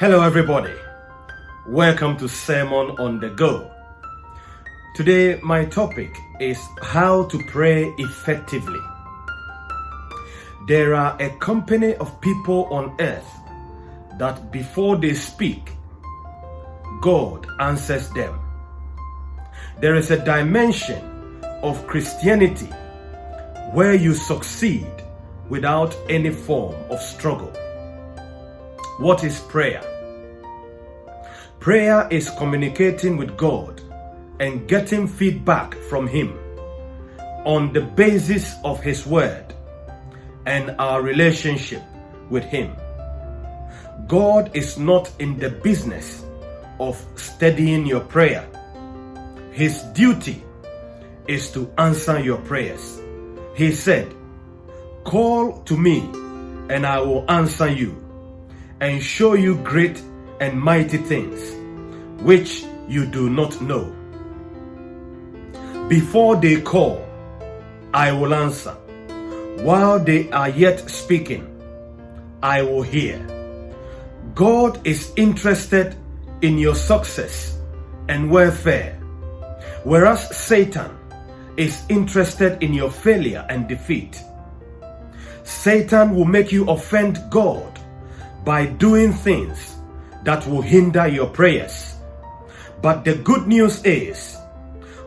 Hello, everybody. Welcome to Sermon on the Go. Today, my topic is how to pray effectively. There are a company of people on earth that before they speak, God answers them. There is a dimension of Christianity where you succeed without any form of struggle. What is prayer? Prayer is communicating with God and getting feedback from Him on the basis of His Word and our relationship with Him. God is not in the business of studying your prayer. His duty is to answer your prayers. He said, Call to me, and I will answer you and show you great and mighty things which you do not know. Before they call, I will answer. While they are yet speaking, I will hear. God is interested in your success and welfare, whereas Satan is interested in your failure and defeat. Satan will make you offend God by doing things that will hinder your prayers. But the good news is,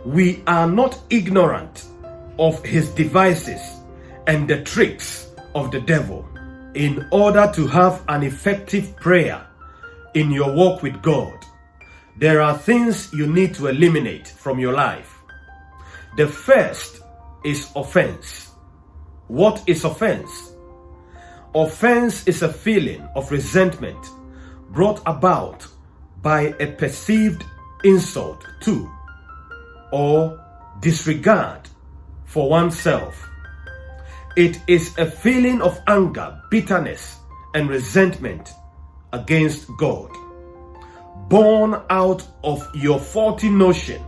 we are not ignorant of his devices and the tricks of the devil. In order to have an effective prayer in your walk with God, there are things you need to eliminate from your life. The first is offense. What is offense? Offense is a feeling of resentment brought about by a perceived insult to or disregard for oneself. It is a feeling of anger, bitterness, and resentment against God, born out of your faulty notion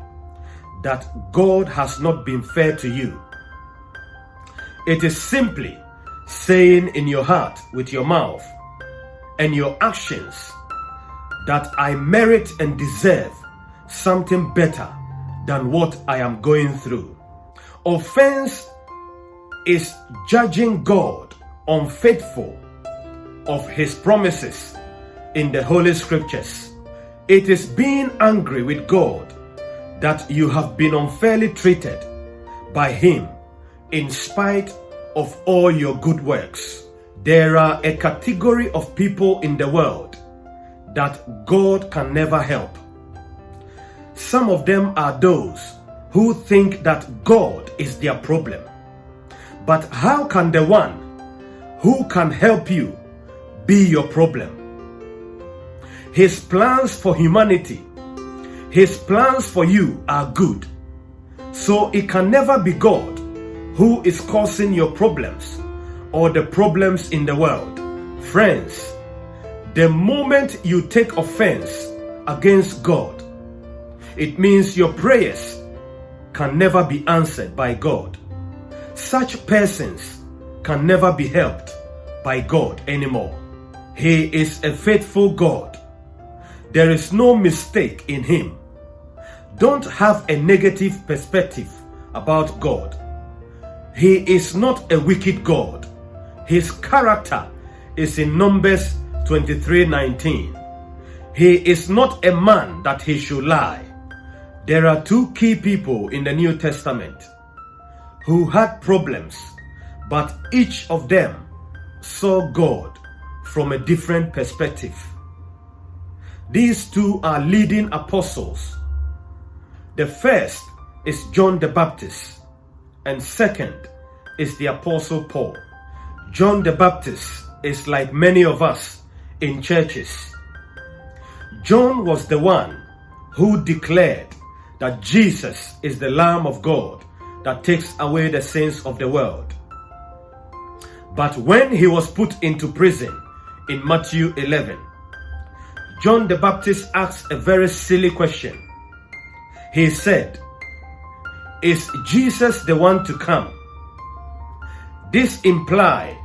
that God has not been fair to you. It is simply saying in your heart with your mouth and your actions that I merit and deserve something better than what I am going through. Offense is judging God unfaithful of his promises in the Holy Scriptures. It is being angry with God that you have been unfairly treated by him in spite of all your good works. There are a category of people in the world that God can never help. Some of them are those who think that God is their problem. But how can the one who can help you be your problem? His plans for humanity, his plans for you are good. So it can never be God who is causing your problems or the problems in the world. Friends, the moment you take offense against God, it means your prayers can never be answered by God. Such persons can never be helped by God anymore. He is a faithful God. There is no mistake in Him. Don't have a negative perspective about God. He is not a wicked God. His character is in Numbers 23:19. He is not a man that he should lie. There are two key people in the New Testament who had problems, but each of them saw God from a different perspective. These two are leading apostles. The first is John the Baptist and second is the Apostle Paul. John the Baptist is like many of us in churches. John was the one who declared that Jesus is the Lamb of God that takes away the sins of the world. But when he was put into prison in Matthew 11, John the Baptist asked a very silly question. He said, is Jesus the one to come? This implied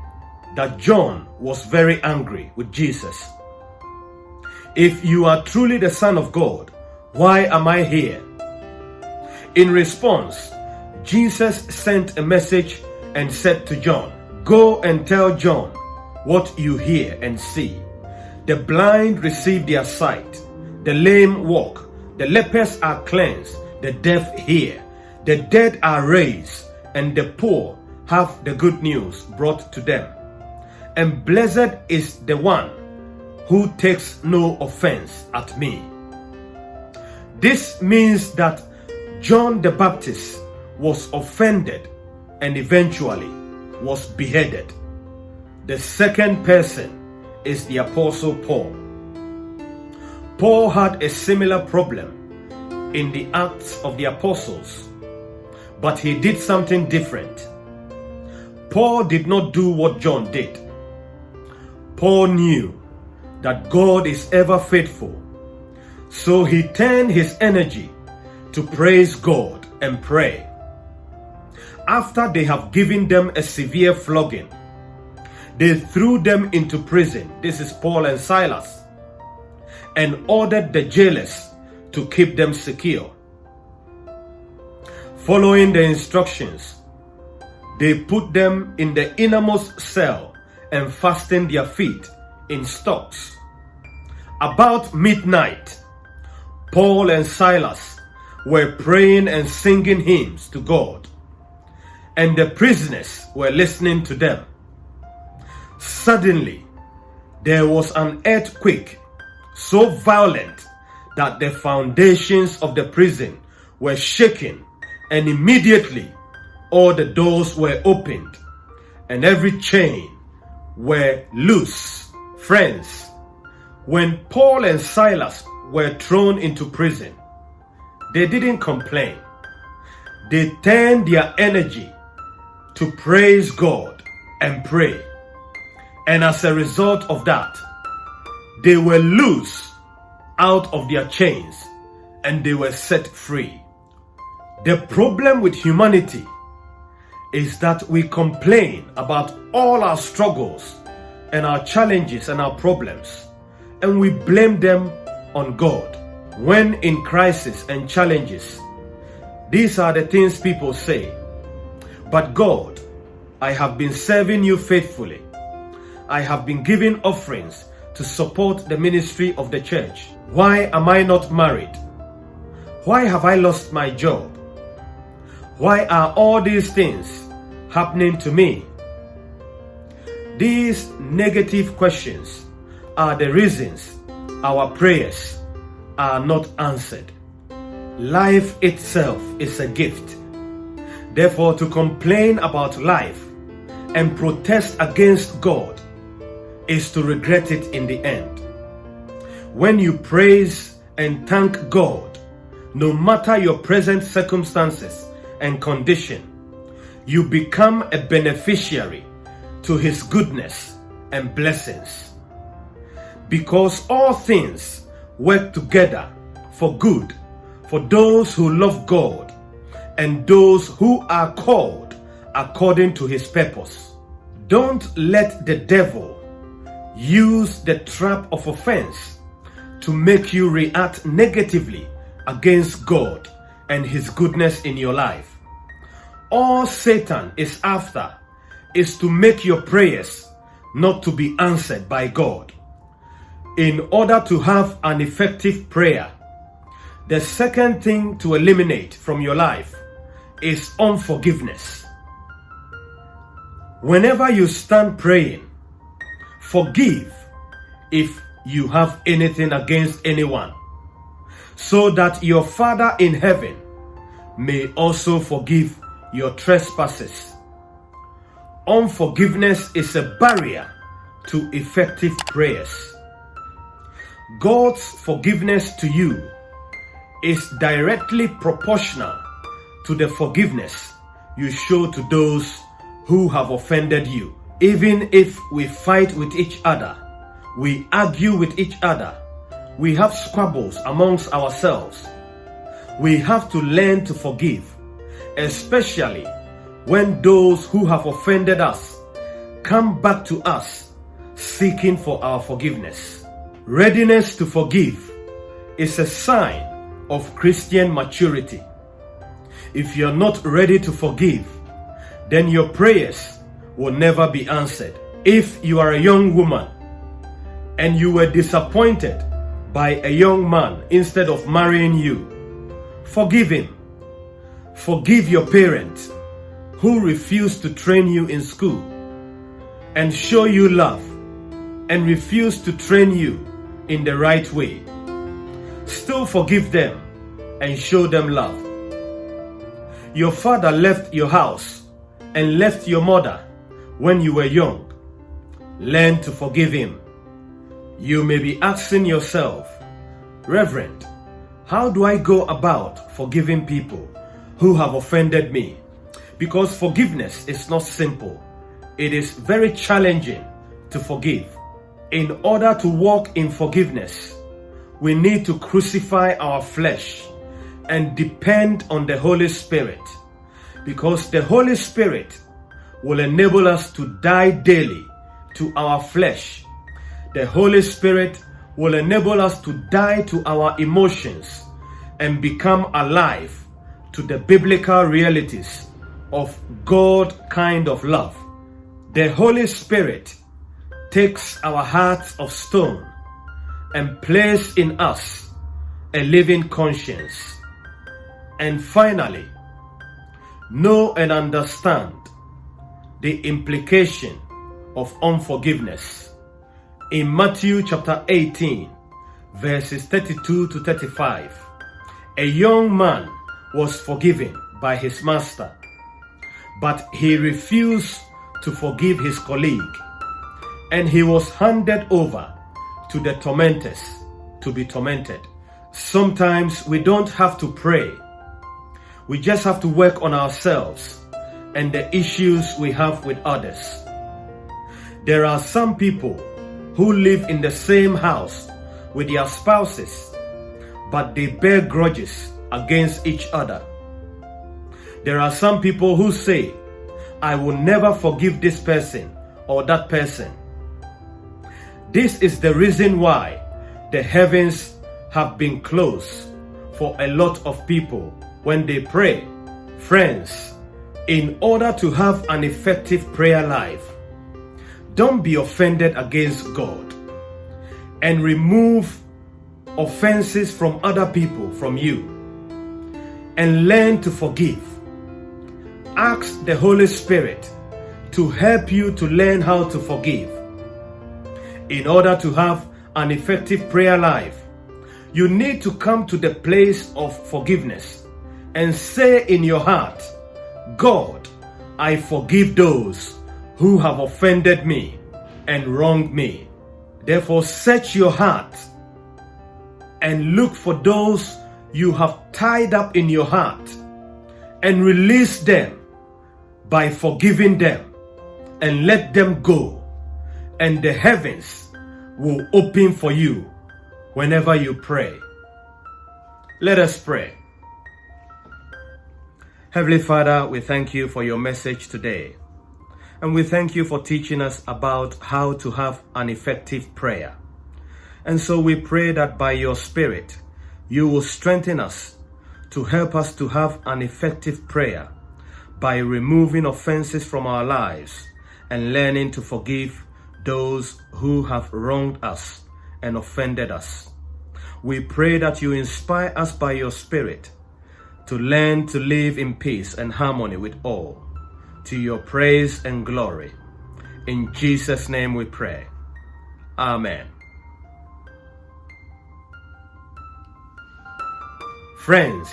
that John was very angry with Jesus. If you are truly the Son of God, why am I here? In response, Jesus sent a message and said to John, Go and tell John what you hear and see. The blind receive their sight, the lame walk, the lepers are cleansed, the deaf hear, the dead are raised, and the poor have the good news brought to them. And blessed is the one who takes no offense at me. This means that John the Baptist was offended and eventually was beheaded. The second person is the Apostle Paul. Paul had a similar problem in the Acts of the Apostles, but he did something different. Paul did not do what John did. Paul knew that God is ever faithful, so he turned his energy to praise God and pray. After they have given them a severe flogging, they threw them into prison. This is Paul and Silas. And ordered the jailers to keep them secure. Following the instructions, they put them in the innermost cell and fastened their feet in stocks. About midnight, Paul and Silas were praying and singing hymns to God, and the prisoners were listening to them. Suddenly, there was an earthquake so violent that the foundations of the prison were shaken, and immediately all the doors were opened and every chain were loose. Friends, when Paul and Silas were thrown into prison, they didn't complain. They turned their energy to praise God and pray. And as a result of that, they were loose out of their chains and they were set free. The problem with humanity is that we complain about all our struggles and our challenges and our problems and we blame them on God. When in crisis and challenges, these are the things people say. But God, I have been serving you faithfully. I have been giving offerings to support the ministry of the church. Why am I not married? Why have I lost my job? Why are all these things happening to me? These negative questions are the reasons our prayers are not answered. Life itself is a gift. Therefore, to complain about life and protest against God is to regret it in the end. When you praise and thank God, no matter your present circumstances and condition, you become a beneficiary to His goodness and blessings. Because all things work together for good for those who love God and those who are called according to his purpose. Don't let the devil use the trap of offense to make you react negatively against God and his goodness in your life. All Satan is after is to make your prayers not to be answered by God in order to have an effective prayer, the second thing to eliminate from your life is unforgiveness. Whenever you stand praying, forgive if you have anything against anyone, so that your Father in heaven may also forgive your trespasses. Unforgiveness is a barrier to effective prayers. God's forgiveness to you is directly proportional to the forgiveness you show to those who have offended you. Even if we fight with each other, we argue with each other, we have squabbles amongst ourselves, we have to learn to forgive, especially when those who have offended us come back to us seeking for our forgiveness. Readiness to forgive is a sign of Christian maturity. If you're not ready to forgive, then your prayers will never be answered. If you are a young woman and you were disappointed by a young man instead of marrying you, forgive him. Forgive your parents who refused to train you in school and show you love and refuse to train you in the right way. Still forgive them and show them love. Your father left your house and left your mother when you were young. Learn to forgive him. You may be asking yourself, Reverend, how do I go about forgiving people who have offended me? Because forgiveness is not simple. It is very challenging to forgive. In order to walk in forgiveness, we need to crucify our flesh and depend on the Holy Spirit because the Holy Spirit will enable us to die daily to our flesh. The Holy Spirit will enable us to die to our emotions and become alive to the biblical realities of God kind of love. The Holy Spirit takes our hearts of stone and place in us a living conscience. And finally, know and understand the implication of unforgiveness. In Matthew chapter 18, verses 32 to 35, a young man was forgiven by his master, but he refused to forgive his colleague, and he was handed over to the tormentors to be tormented. Sometimes we don't have to pray. We just have to work on ourselves and the issues we have with others. There are some people who live in the same house with their spouses, but they bear grudges against each other. There are some people who say, I will never forgive this person or that person. This is the reason why the heavens have been closed for a lot of people when they pray. Friends, in order to have an effective prayer life, don't be offended against God and remove offenses from other people from you and learn to forgive. Ask the Holy Spirit to help you to learn how to forgive. In order to have an effective prayer life, you need to come to the place of forgiveness and say in your heart, God, I forgive those who have offended me and wronged me. Therefore, search your heart and look for those you have tied up in your heart and release them by forgiving them and let them go. And the heavens will open for you whenever you pray. Let us pray. Heavenly Father, we thank you for your message today. And we thank you for teaching us about how to have an effective prayer. And so we pray that by your Spirit, you will strengthen us to help us to have an effective prayer by removing offenses from our lives and learning to forgive those who have wronged us and offended us. We pray that you inspire us by your Spirit to learn to live in peace and harmony with all, to your praise and glory. In Jesus' name we pray. Amen. Friends,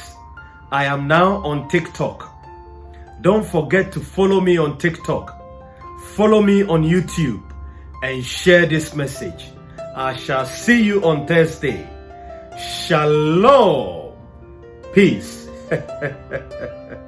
I am now on TikTok. Don't forget to follow me on TikTok. Follow me on YouTube and share this message. I shall see you on Thursday. Shalom. Peace.